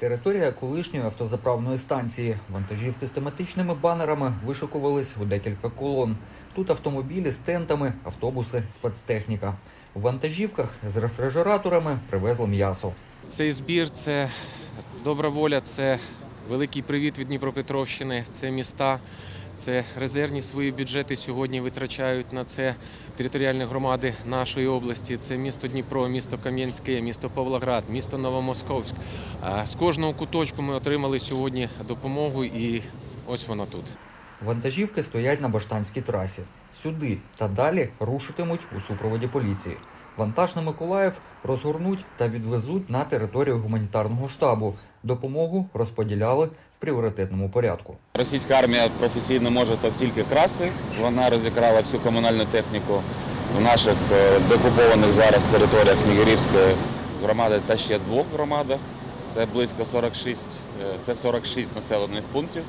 Територія колишньої автозаправної станції. Вантажівки з тематичними банерами вишикувались у декілька колон. Тут автомобілі з тентами, автобуси, спецтехніка. У вантажівках з рефрижераторами привезли м'ясо. Цей збір це добра воля, це великий привіт від Дніпропетровщини, це міста, це резервні свої бюджети сьогодні витрачають на це територіальні громади нашої області. Це місто Дніпро, місто Кам'янське, місто Павлоград, місто Новомосковськ. З кожного куточку ми отримали сьогодні допомогу, і ось вона тут. Вантажівки стоять на Баштанській трасі. Сюди та далі рушитимуть у супроводі поліції. Вантаж на Миколаїв розгорнуть та відвезуть на територію гуманітарного штабу. Допомогу розподіляли в пріоритетному порядку. Російська армія професійно може тільки красти. Вона розікрала всю комунальну техніку в наших е, деокупованих зараз територіях Снігирівської громади та ще двох громадах. Це близько 46, е, це 46 населених пунктів.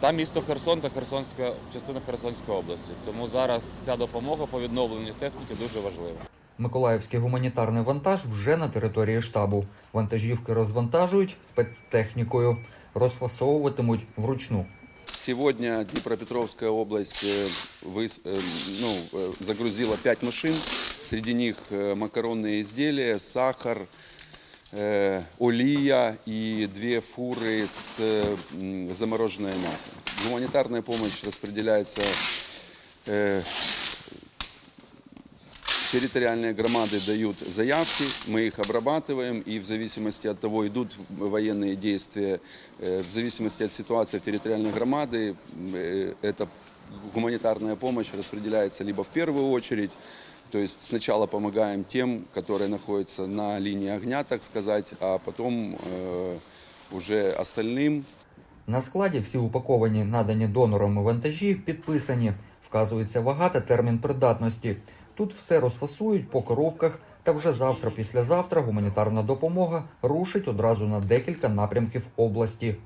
Та місто Херсон та Херсонська частина Херсонської області. Тому зараз ця допомога по відновленню техніки дуже важлива. Миколаївський гуманітарний вантаж вже на території штабу. Вантажівки розвантажують спецтехнікою, розфасовуватимуть вручну. Сегодня Днепропетровская область э, выс- э, ну, э, загрузила 5 машин. Среди них э, макаронные изделия, сахар, э, олия и две фуры с э, м, замороженное мясо. Гуманитарная помощь распределяется э, Территориальные громады дают заявки, мы их обрабатываем, и в зависимости от того, идут военные действия, э, в зависимости от ситуации в территориальной громады, э, эта гуманитарная помощь распределяется либо в первую очередь, то есть сначала помогаем тем, которые находятся на линии огня, так сказать, а потом э, уже остальным, На складі всі упаковані, надані донорами вантажі, підписані. Вказується вага та термін придатності. Тут все розфасують по коробках, та вже завтра, післязавтра гуманітарна допомога рушить одразу на декілька напрямків області.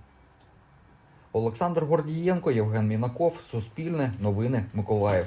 Олександр Гордієнко, Євген Мінаков, Суспільне, Новини, Миколаїв.